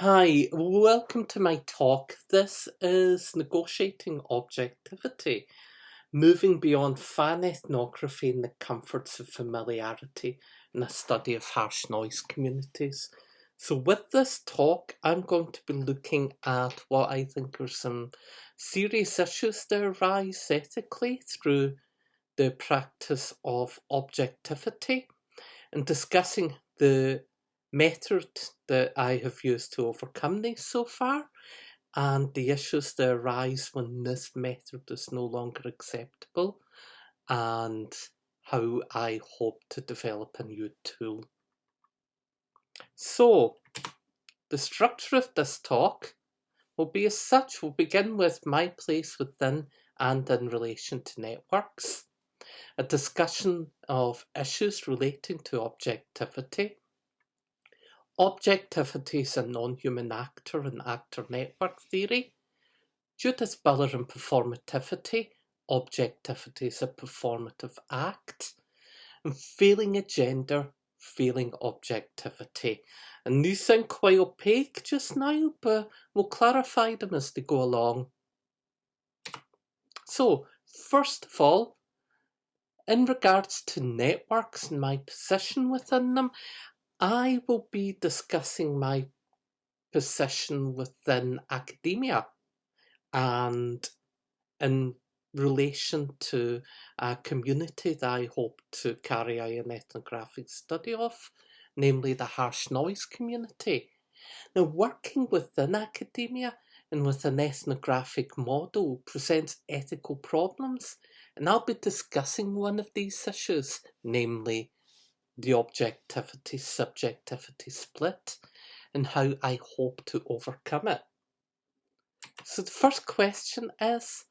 Hi, welcome to my talk. This is Negotiating Objectivity, moving beyond fan ethnography and the comforts of familiarity in a study of harsh noise communities. So with this talk, I'm going to be looking at what I think are some serious issues that arise ethically through the practice of objectivity and discussing the method that I have used to overcome these so far and the issues that arise when this method is no longer acceptable and how I hope to develop a new tool. So, the structure of this talk will be as such. We'll begin with my place within and in relation to networks, a discussion of issues relating to objectivity, Objectivity is a non-human actor in actor network theory. Judith Butler and performativity. Objectivity is a performative act. And failing a gender, failing objectivity. And these sound quite opaque just now, but we'll clarify them as they go along. So, first of all, in regards to networks and my position within them, I will be discussing my position within academia and in relation to a community that I hope to carry out an ethnographic study of, namely the harsh noise community. Now, working within academia and with an ethnographic model presents ethical problems, and I'll be discussing one of these issues, namely the objectivity subjectivity split and how I hope to overcome it. So the first question is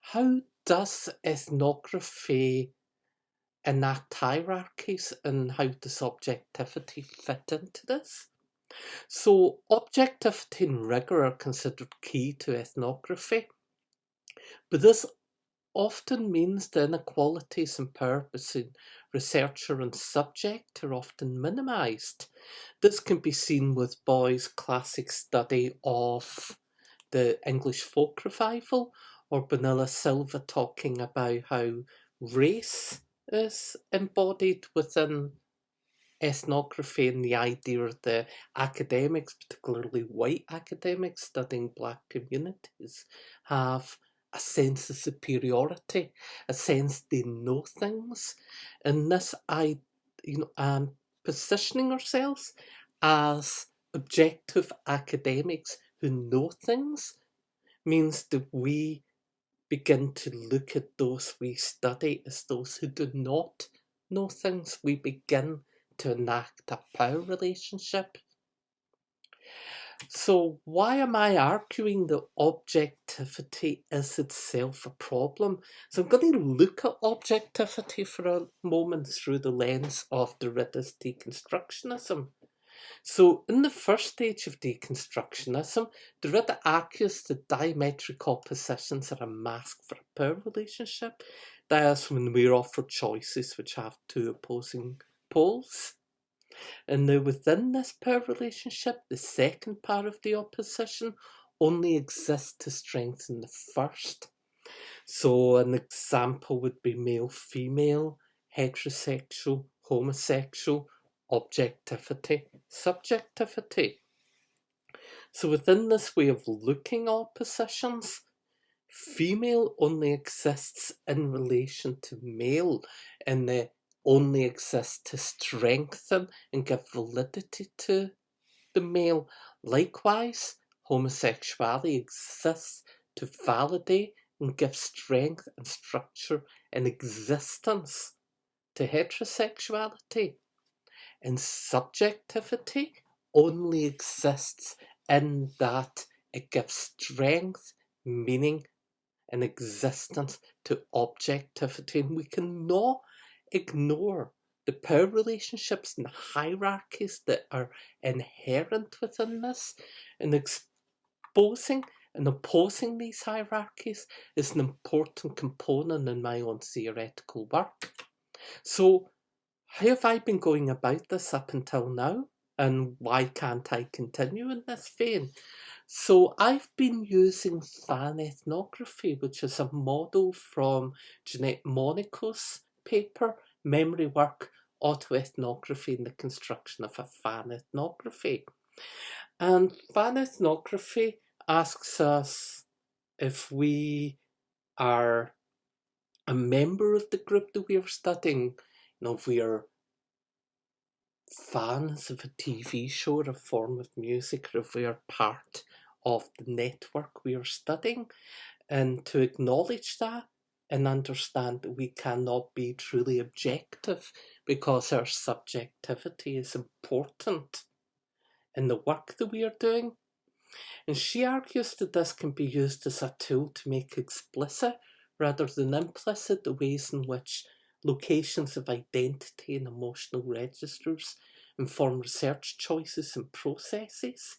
how does ethnography enact hierarchies and how does objectivity fit into this? So objectivity and rigour are considered key to ethnography, but this often means the inequalities and power between researcher and subject are often minimised. This can be seen with Boyes' classic study of the English folk revival, or Bonilla Silva talking about how race is embodied within ethnography and the idea of the academics, particularly white academics studying black communities, have a sense of superiority, a sense they know things. And this, I, you know, um, positioning ourselves as objective academics who know things means that we begin to look at those we study as those who do not know things. We begin to enact a power relationship so why am I arguing that objectivity is itself a problem? So I'm going to look at objectivity for a moment through the lens of Derrida's deconstructionism. So in the first stage of deconstructionism, Derrida argues that diametric oppositions are a mask for a power relationship. That is when we're offered choices which have two opposing poles. And now within this power relationship, the second part of the opposition only exists to strengthen the first. So an example would be male-female, heterosexual, homosexual, objectivity, subjectivity. So within this way of looking at oppositions, female only exists in relation to male in the only exists to strengthen and give validity to the male. Likewise, homosexuality exists to validate and give strength and structure and existence to heterosexuality. And subjectivity only exists in that it gives strength, meaning, and existence to objectivity. And we cannot ignore the power relationships and hierarchies that are inherent within this and exposing and opposing these hierarchies is an important component in my own theoretical work. So how have I been going about this up until now? and why can't I continue in this vein? So I've been using fan ethnography, which is a model from Jeanette Monaco's paper, Memory Work, Autoethnography and the Construction of a Fan Ethnography. And fan ethnography asks us if we are a member of the group that we are studying, you know, if we are fans of a TV show or a form of music, or if we are part of the network we are studying, and to acknowledge that and understand that we cannot be truly objective because our subjectivity is important in the work that we are doing. And she argues that this can be used as a tool to make explicit rather than implicit the ways in which locations of identity and emotional registers inform research choices and processes,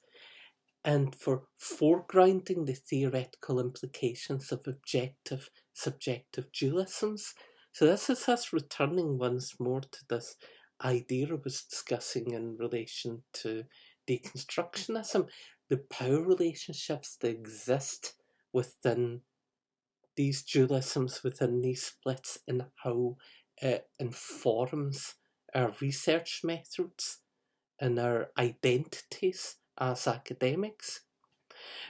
and for foregrounding the theoretical implications of objective subjective dualisms. So this is us returning once more to this idea I was discussing in relation to deconstructionism, the power relationships that exist within these dualisms within these splits and how it informs our research methods and our identities as academics.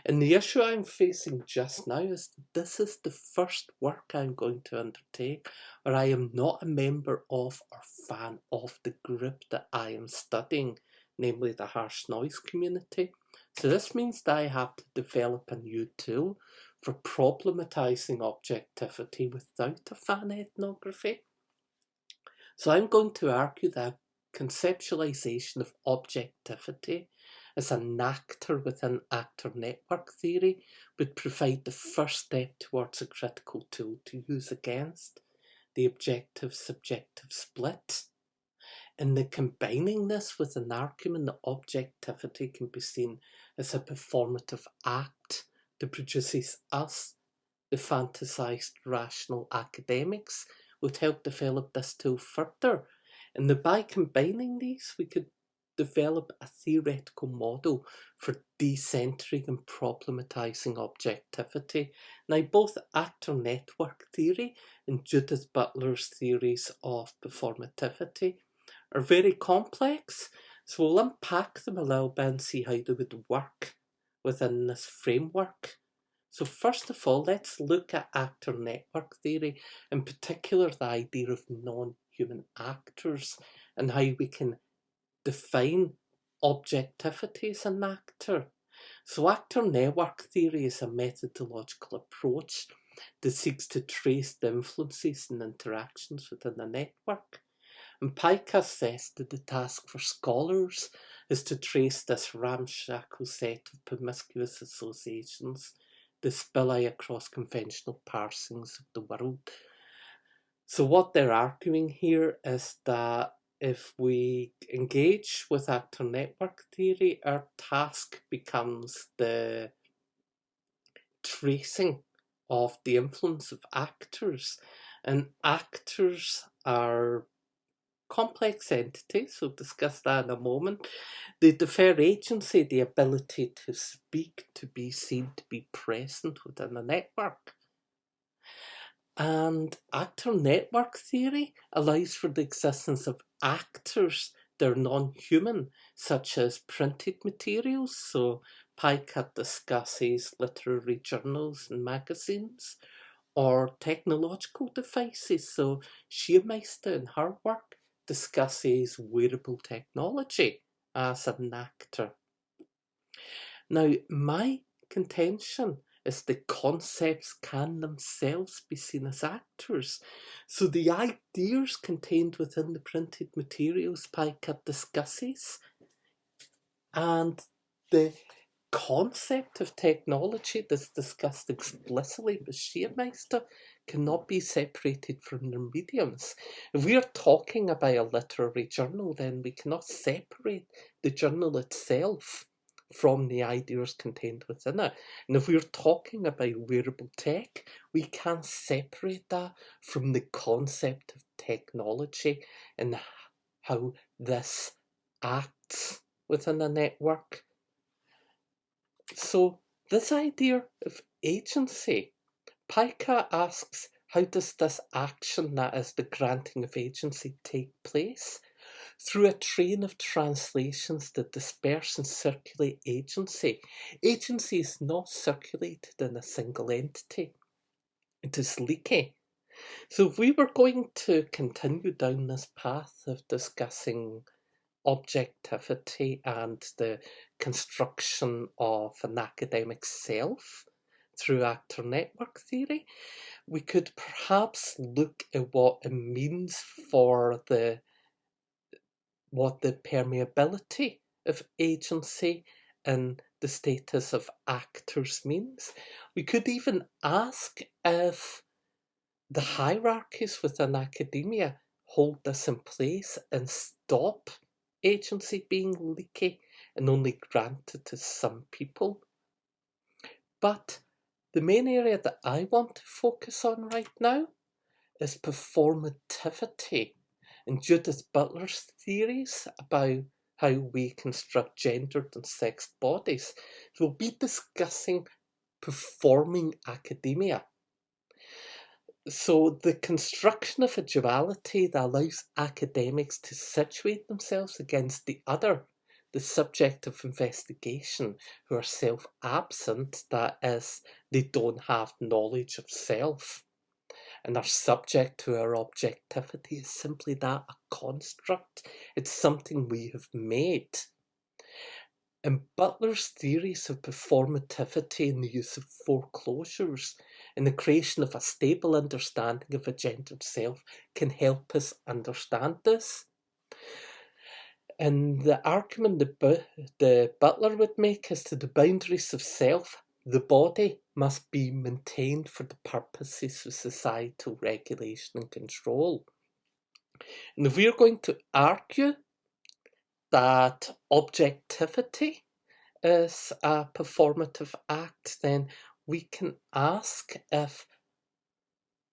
And the issue I'm facing just now is this is the first work I'm going to undertake where I am not a member of or fan of the group that I am studying, namely the harsh noise community. So this means that I have to develop a new tool for problematizing objectivity without a fan ethnography. So I'm going to argue that conceptualization of objectivity as an actor within actor network theory would provide the first step towards a critical tool to use against the objective subjective split. In the combining this with an argument that objectivity can be seen as a performative act that produces us, the fantasized rational academics, would help develop this tool further. And that by combining these, we could develop a theoretical model for decentering and problematizing objectivity. Now, both actor network theory and Judith Butler's theories of performativity are very complex, so we'll unpack them a little bit and see how they would work within this framework. So first of all, let's look at actor network theory, in particular the idea of non-human actors and how we can define objectivity as an actor. So actor network theory is a methodological approach that seeks to trace the influences and interactions within a network. And Pike has says that the task for scholars is to trace this ramshackle set of promiscuous associations that spill across conventional parsings of the world. So what they're arguing here is that if we engage with actor network theory, our task becomes the tracing of the influence of actors. And actors are complex entities, we'll discuss that in a moment. They defer agency, the ability to speak, to be seen, to be present within a network. And actor network theory allows for the existence of actors that are non-human, such as printed materials. So Pike discusses literary journals and magazines, or technological devices. So Schiermeister in her work discusses wearable technology as an actor. Now, my contention is the concepts can themselves be seen as actors. So the ideas contained within the printed materials Pike discusses and the concept of technology that's discussed explicitly by Schiermeister cannot be separated from their mediums. If we are talking about a literary journal, then we cannot separate the journal itself from the ideas contained within it. And if we're talking about wearable tech, we can't separate that from the concept of technology and how this acts within a network. So this idea of agency, Pica asks, how does this action, that is the granting of agency, take place? Through a train of translations that disperse and circulate agency. Agency is not circulated in a single entity. It is leaky. So if we were going to continue down this path of discussing objectivity and the construction of an academic self through actor network theory, we could perhaps look at what it means for the what the permeability of agency and the status of actors means. We could even ask if the hierarchies within academia hold this in place and stop agency being leaky and only granted to some people. But the main area that I want to focus on right now is performativity and Judith Butler's theories about how we construct gendered and sexed bodies. We'll be discussing performing academia. So the construction of a duality that allows academics to situate themselves against the other, the subject of investigation, who are self-absent, that is, they don't have knowledge of self and are subject to our objectivity is simply that, a construct. It's something we have made. And Butler's theories of performativity and the use of foreclosures and the creation of a stable understanding of a gendered self can help us understand this. And the argument that the Butler would make as to the boundaries of self, the body must be maintained for the purposes of societal regulation and control. And if we're going to argue that objectivity is a performative act, then we can ask if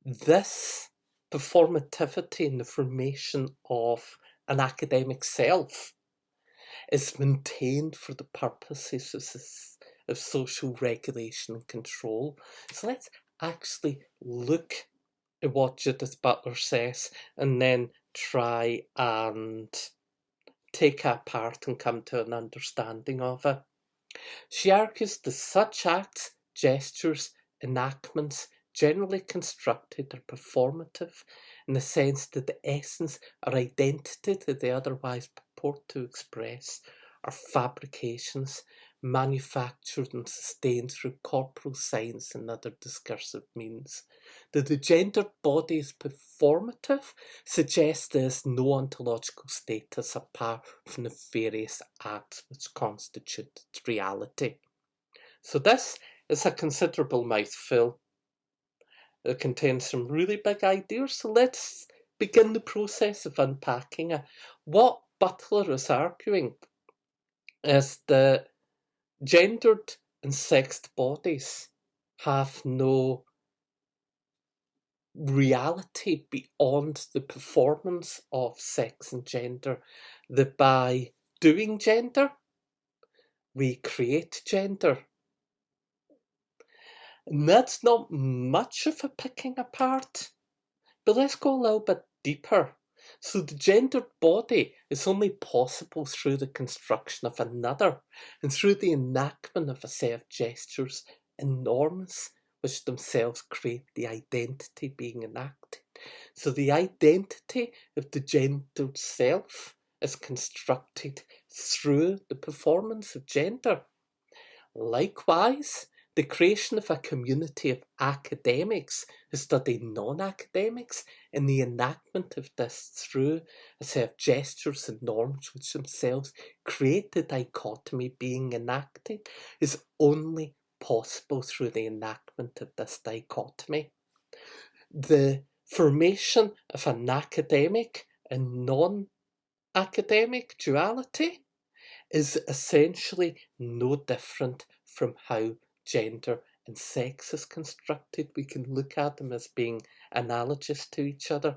this performativity in the formation of an academic self is maintained for the purposes of, of social regulation and control. So let's actually look at what Judith Butler says and then try and take it apart and come to an understanding of it. She argues that such acts gestures, enactments, generally constructed or performative in the sense that the essence or identity that they otherwise purport to express are fabrications manufactured and sustained through corporal signs and other discursive means. That the gendered body is performative suggests there is no ontological status apart from the various acts which constitute its reality. So this is a considerable mouthful. It contains some really big ideas, so let's begin the process of unpacking it. What Butler is arguing is that gendered and sexed bodies have no reality beyond the performance of sex and gender, that by doing gender, we create gender. And that's not much of a picking apart. But let's go a little bit deeper. So the gendered body is only possible through the construction of another and through the enactment of a set of gestures and norms which themselves create the identity being enacted. So the identity of the gendered self is constructed through the performance of gender. Likewise, the creation of a community of academics who study non-academics and the enactment of this through a set of gestures and norms which themselves create the dichotomy being enacted is only possible through the enactment of this dichotomy. The formation of an academic and non-academic duality is essentially no different from how gender and sex is constructed. We can look at them as being analogous to each other.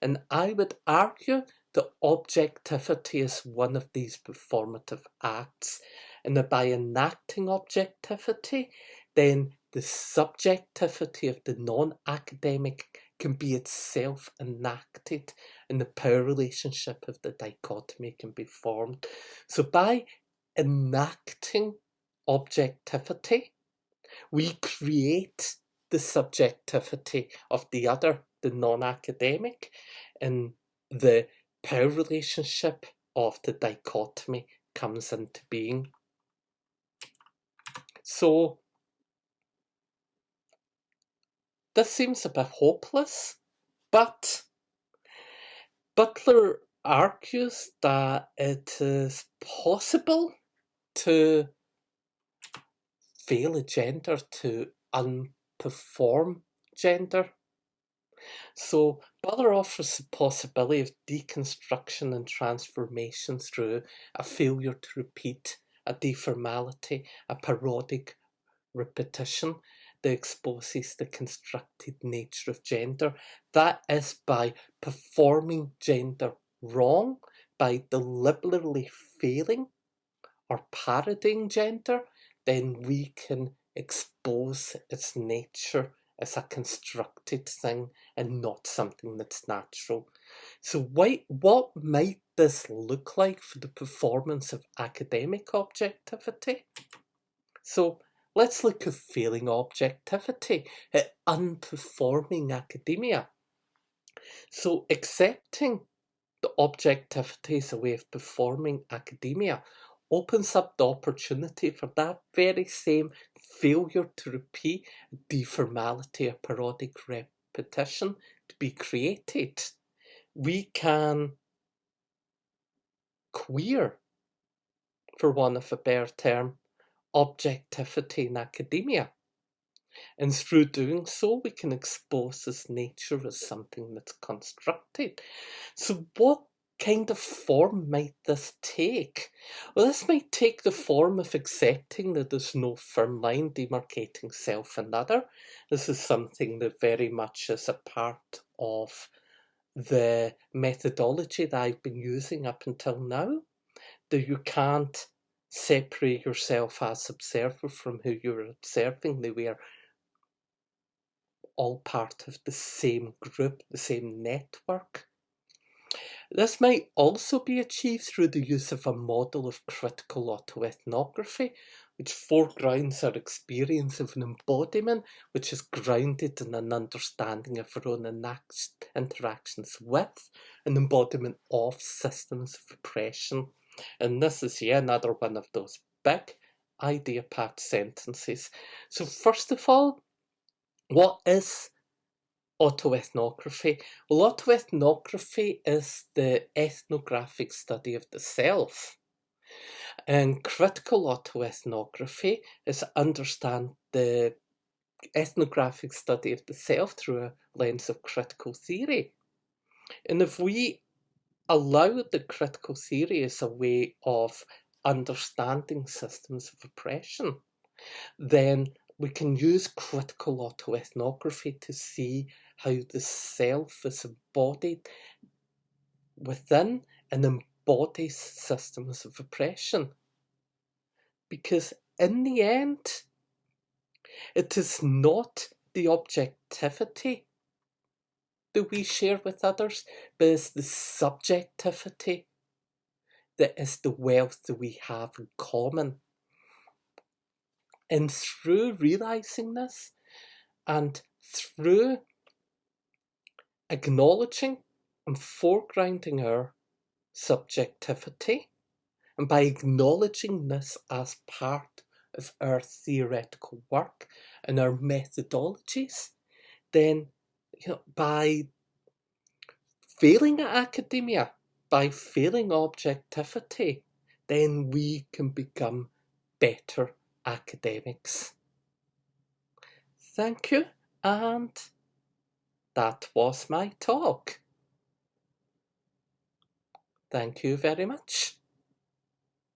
And I would argue that objectivity is one of these performative acts, and that by enacting objectivity, then the subjectivity of the non academic can be itself enacted, and the power relationship of the dichotomy can be formed. So, by enacting objectivity, we create the subjectivity of the other, the non academic, and the power relationship of the dichotomy comes into being. So, this seems a bit hopeless, but Butler argues that it is possible to fail a gender to unperform gender. So Butler offers the possibility of deconstruction and transformation through a failure to repeat, a deformality, a parodic repetition that exposes the constructed nature of gender. That is by performing gender wrong, by deliberately failing or parodying gender, then we can expose its nature as a constructed thing and not something that's natural. So why, what might this look like for the performance of academic objectivity? So let's look at failing objectivity, at unperforming academia. So accepting the objectivity as a way of performing academia opens up the opportunity for that very same failure to repeat deformality or parodic repetition to be created. We can queer, for want of a better term, objectivity in academia. And through doing so, we can expose this nature as something that's constructed. So, what kind of form might this take? Well, this might take the form of accepting that there's no firm line demarcating self and other. This is something that very much is a part of the methodology that I've been using up until now. That you can't separate yourself as observer from who you're observing. They were all part of the same group, the same network. This might also be achieved through the use of a model of critical autoethnography, which foregrounds our experience of an embodiment which is grounded in an understanding of our own interactions with an embodiment of systems of oppression. And this is yet another one of those big idea packed sentences. So, first of all, what is autoethnography? Well, autoethnography is the ethnographic study of the self. And critical autoethnography is understand the ethnographic study of the self through a lens of critical theory. And if we allow the critical theory as a way of understanding systems of oppression, then we can use critical autoethnography to see how the self is embodied within and embodies systems of oppression. Because in the end, it is not the objectivity that we share with others, but it's the subjectivity that is the wealth that we have in common. And through realizing this and through acknowledging and foregrounding our subjectivity, and by acknowledging this as part of our theoretical work and our methodologies, then you know, by failing at academia, by failing objectivity, then we can become better academics. Thank you, and that was my talk. Thank you very much.